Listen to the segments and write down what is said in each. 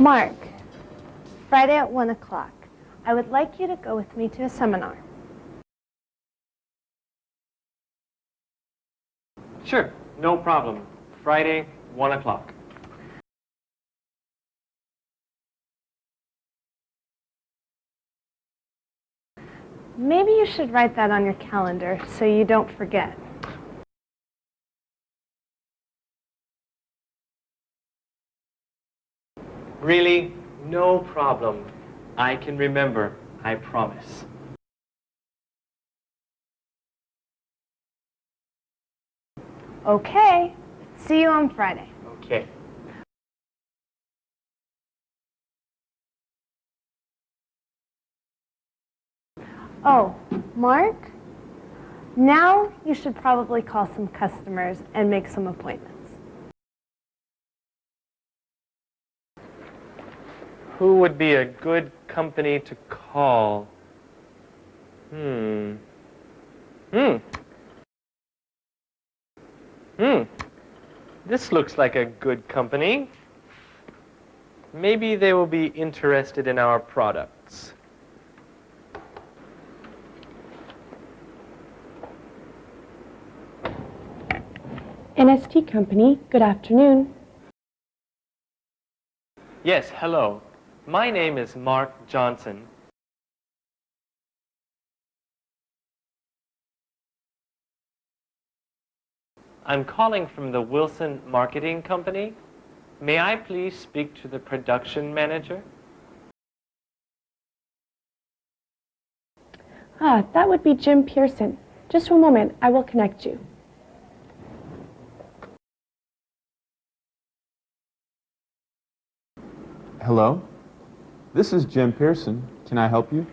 Mark, Friday at 1 o'clock. I would like you to go with me to a seminar. Sure, no problem. Friday, 1 o'clock. Maybe you should write that on your calendar so you don't forget. Really, no problem. I can remember, I promise. Okay. See you on Friday. Okay. Oh, Mark? Now you should probably call some customers and make some appointments. Who would be a good company to call? Hmm. Hmm. Hmm. This looks like a good company. Maybe they will be interested in our products. NST Company, good afternoon. Yes, hello. My name is Mark Johnson. I'm calling from the Wilson Marketing Company. May I please speak to the production manager? Ah, that would be Jim Pearson. Just one moment, I will connect you. Hello? This is Jim Pearson. Can I help you?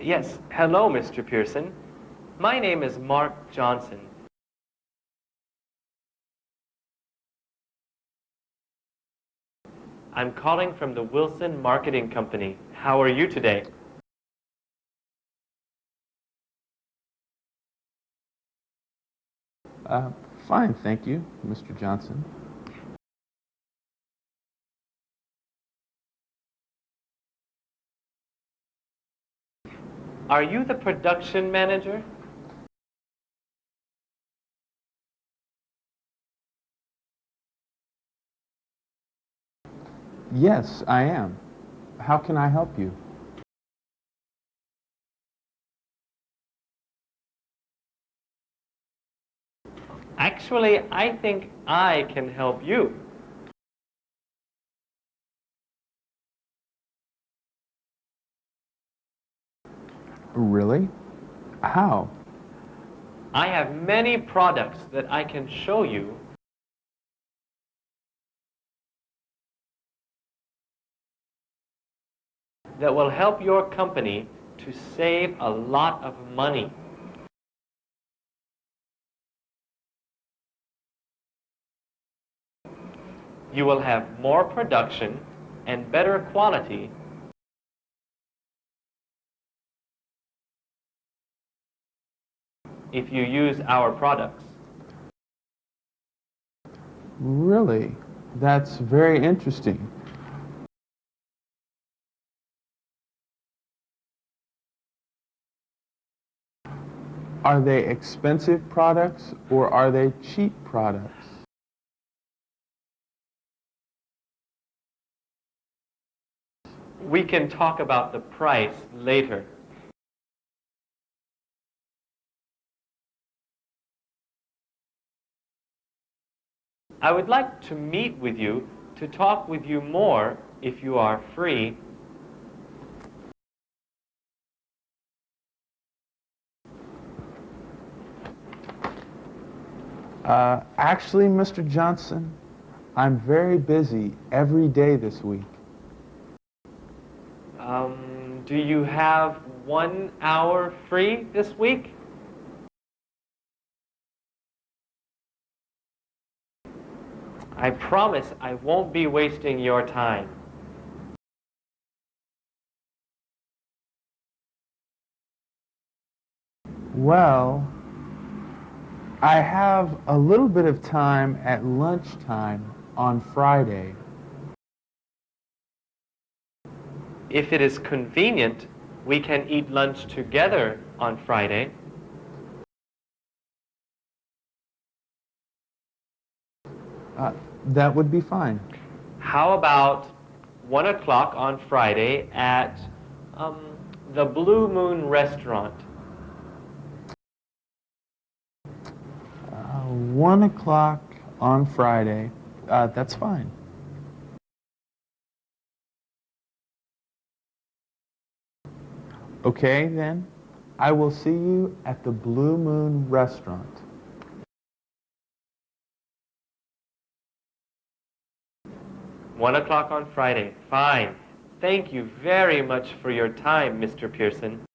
Yes, hello, Mr. Pearson. My name is Mark Johnson. I'm calling from the Wilson Marketing Company. How are you today? Uh, fine, thank you, Mr. Johnson. Are you the production manager? Yes, I am. How can I help you? Actually, I think I can help you. Really? How? I have many products that I can show you that will help your company to save a lot of money. You will have more production and better quality if you use our products. Really? That's very interesting. Are they expensive products or are they cheap products? We can talk about the price later. I would like to meet with you to talk with you more if you are free. Uh, actually, Mr. Johnson, I'm very busy every day this week. Do you have one hour free this week? I promise I won't be wasting your time. Well, I have a little bit of time at lunchtime on Friday. If it is convenient, we can eat lunch together on Friday. Uh, that would be fine. How about 1 o'clock on Friday at um, the Blue Moon Restaurant? Uh, one o'clock on Friday. Uh, that's fine. Okay, then. I will see you at the Blue Moon Restaurant. One o'clock on Friday. Fine. Thank you very much for your time, Mr. Pearson.